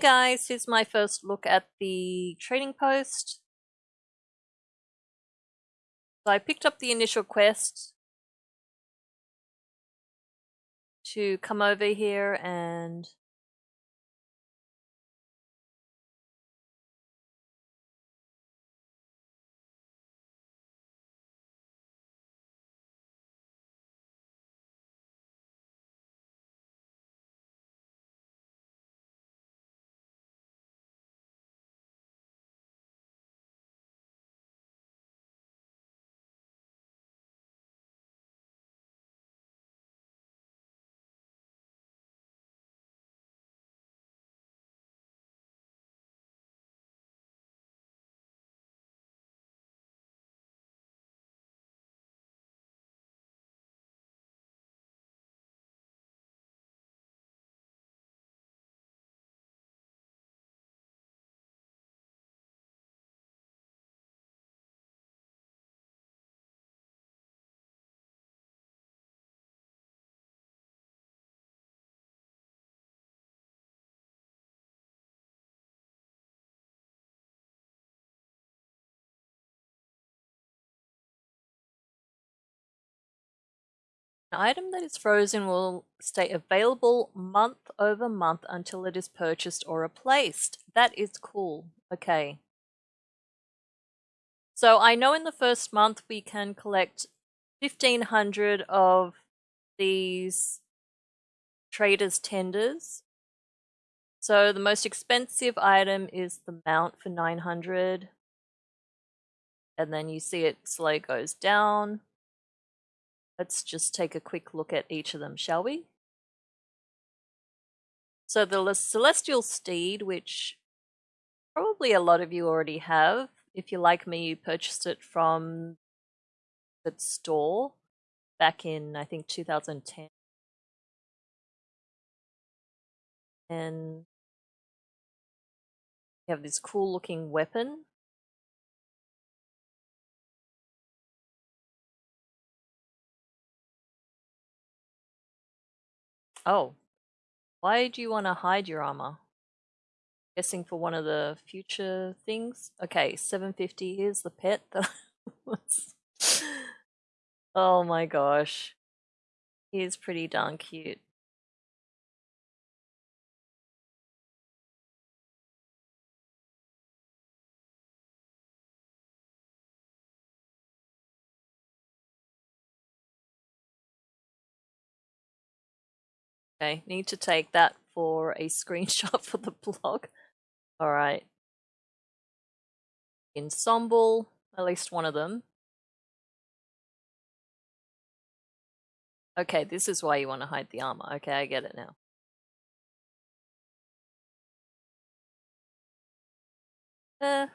guys, here's my first look at the trading post. So I picked up the initial quest to come over here and An item that is frozen will stay available month over month until it is purchased or replaced. That is cool. Okay. So I know in the first month we can collect 1500 of these traders tenders. So the most expensive item is the mount for 900. And then you see it slowly goes down. Let's just take a quick look at each of them, shall we? So the Celestial Steed, which probably a lot of you already have. If you're like me, you purchased it from the store back in, I think, 2010. And you have this cool looking weapon Oh. Why do you want to hide your armor? Guessing for one of the future things? Okay, 750, here's the pet oh my gosh. He's pretty darn cute. Okay, need to take that for a screenshot for the blog. Alright. Ensemble, at least one of them. Okay, this is why you want to hide the armor. Okay, I get it now. Uh,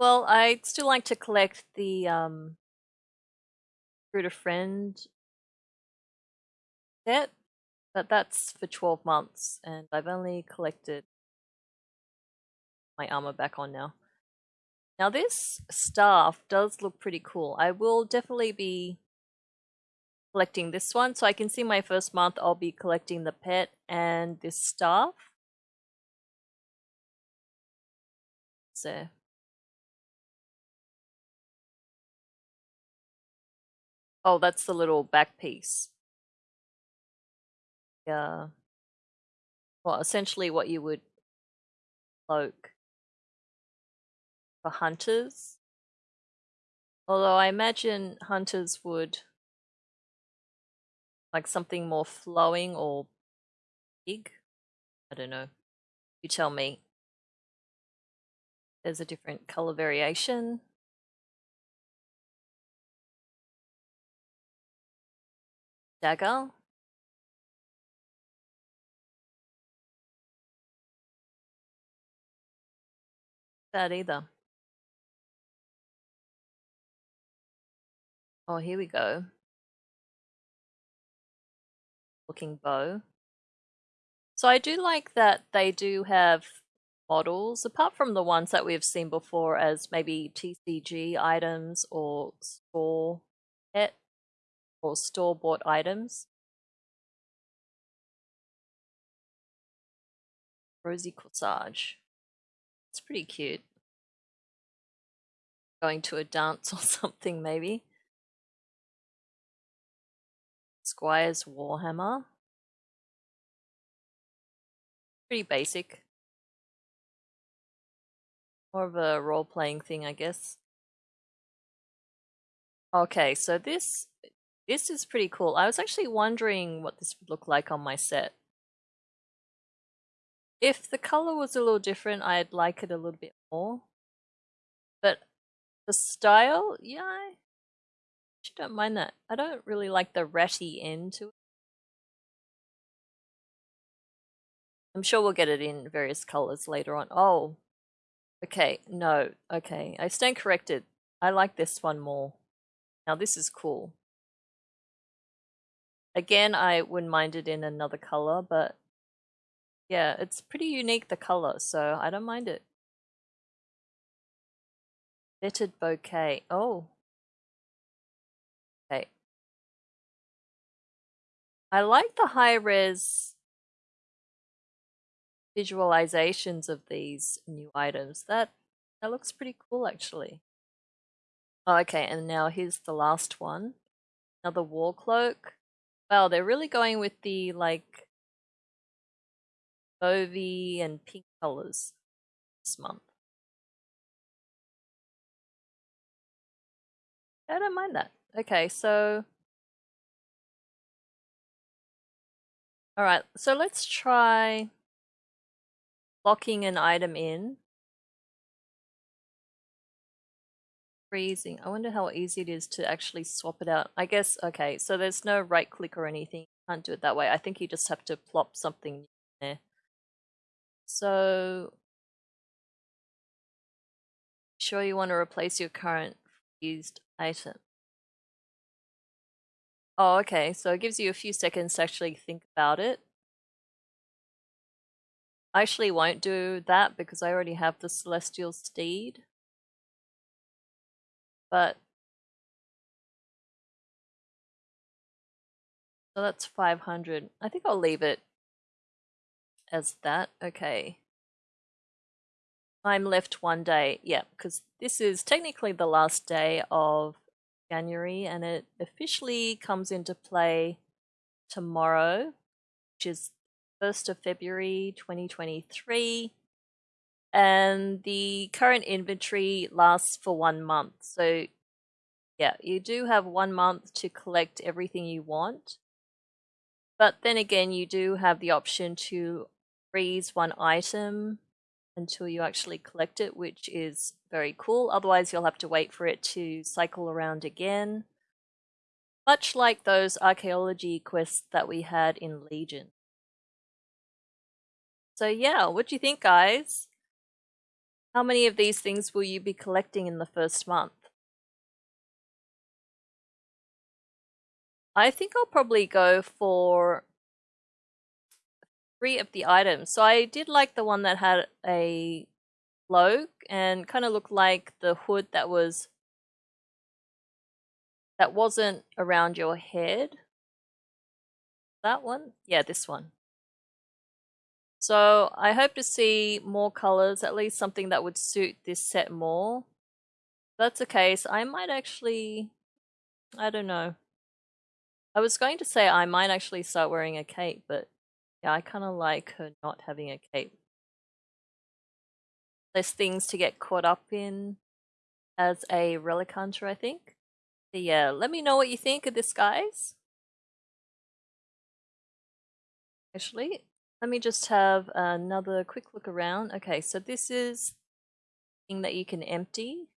well, I'd still like to collect the um, Fruit of Friend set but that's for 12 months, and I've only collected my armor back on now. Now this staff does look pretty cool. I will definitely be collecting this one. So I can see my first month I'll be collecting the pet and this staff. So Oh, that's the little back piece uh, well, essentially what you would cloak for hunters. Although I imagine hunters would like something more flowing or big. I don't know. You tell me. There's a different color variation. Dagger. That either. Oh, here we go. Looking bow. So I do like that they do have models, apart from the ones that we've seen before as maybe TCG items or store pet or store bought items. Rosy Corsage. It's pretty cute. Going to a dance or something, maybe. Squire's Warhammer. Pretty basic. More of a role-playing thing, I guess. Okay, so this this is pretty cool. I was actually wondering what this would look like on my set. If the color was a little different, I'd like it a little bit more. The style, yeah, I don't mind that. I don't really like the ratty end to it. I'm sure we'll get it in various colors later on. Oh, okay, no, okay. I stand corrected. I like this one more. Now this is cool. Again, I wouldn't mind it in another color, but yeah, it's pretty unique, the color, so I don't mind it. Fetid bouquet. Oh. Okay. I like the high res visualizations of these new items. That that looks pretty cool actually. Oh, okay, and now here's the last one. Another war cloak. Wow, they're really going with the like mauvey and pink colors this month. I don't mind that. Okay, so all right, so let's try locking an item in. Freezing. I wonder how easy it is to actually swap it out. I guess, okay, so there's no right click or anything. You can't do it that way. I think you just have to plop something there. So, sure you want to replace your current used item. Oh, okay, so it gives you a few seconds to actually think about it. I actually won't do that because I already have the Celestial Steed. But so that's 500. I think I'll leave it as that. Okay. I'm left one day. Yeah, because this is technically the last day of January and it officially comes into play tomorrow, which is 1st of February 2023. And the current inventory lasts for one month. So, yeah, you do have one month to collect everything you want. But then again, you do have the option to freeze one item until you actually collect it, which is very cool. Otherwise, you'll have to wait for it to cycle around again. Much like those archaeology quests that we had in Legion. So yeah, what do you think, guys? How many of these things will you be collecting in the first month? I think I'll probably go for three of the items. So I did like the one that had a cloak and kind of looked like the hood that was that wasn't around your head. That one? Yeah, this one. So I hope to see more colors, at least something that would suit this set more. If that's the case, I might actually, I don't know. I was going to say I might actually start wearing a cape, but yeah, I kind of like her not having a cape. There's things to get caught up in as a relic hunter, I think. But yeah, let me know what you think of this, guys. Actually, let me just have another quick look around. Okay, so this is thing that you can empty.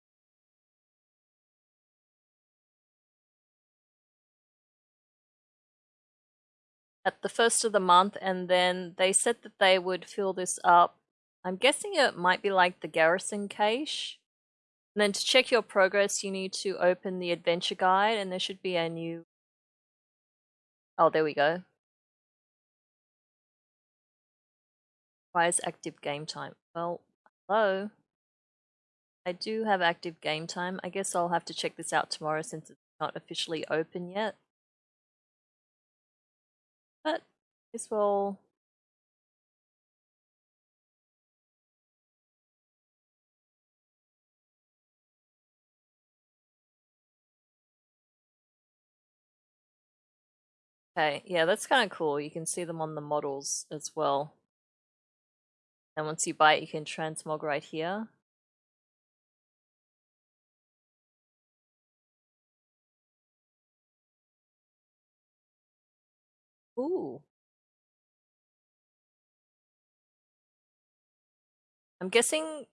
At the first of the month, and then they said that they would fill this up. I'm guessing it might be like the garrison cache. And then to check your progress, you need to open the adventure guide, and there should be a new. Oh, there we go. requires active game time. Well, hello. I do have active game time. I guess I'll have to check this out tomorrow since it's not officially open yet. useful Okay, yeah, that's kind of cool. You can see them on the models as well. And once you buy it, you can transmog right here. Ooh. I'm guessing...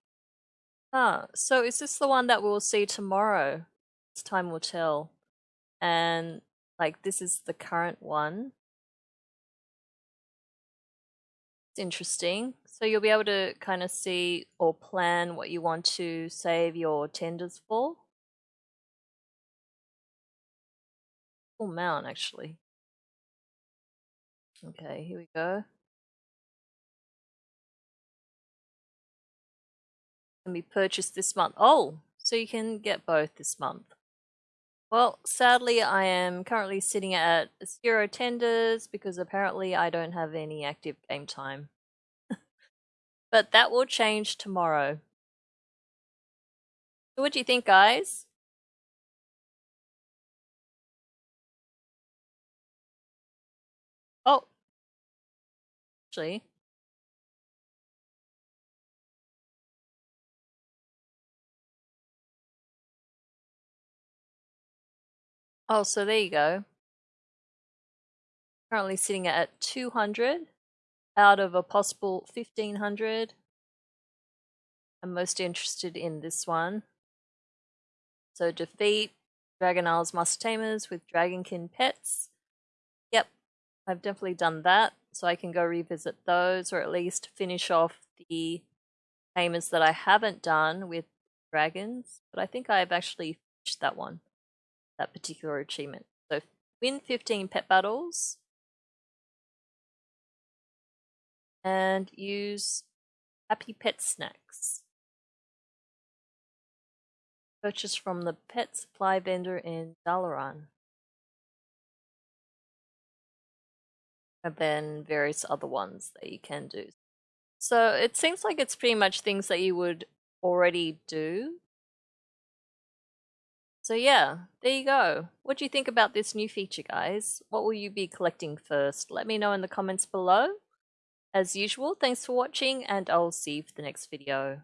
Ah, so is this the one that we'll see tomorrow? It's time will tell. And, like, this is the current one. It's interesting. So you'll be able to kind of see or plan what you want to save your tenders for. Full mount, actually. Okay, here we go. Can be purchased this month. Oh, so you can get both this month. Well, sadly, I am currently sitting at zero tenders because apparently I don't have any active game time. but that will change tomorrow. So what do you think, guys? Oh, actually. Oh, so there you go. Currently sitting at 200 out of a possible 1500. I'm most interested in this one. So defeat Dragon Isles Master Tamers with Dragonkin pets. Yep, I've definitely done that so I can go revisit those or at least finish off the payments that I haven't done with dragons. But I think I've actually finished that one, that particular achievement. So win 15 pet battles and use Happy Pet Snacks. Purchase from the pet supply vendor in Dalaran. and then various other ones that you can do. So it seems like it's pretty much things that you would already do. So yeah, there you go. What do you think about this new feature, guys? What will you be collecting first? Let me know in the comments below. As usual, thanks for watching and I'll see you for the next video.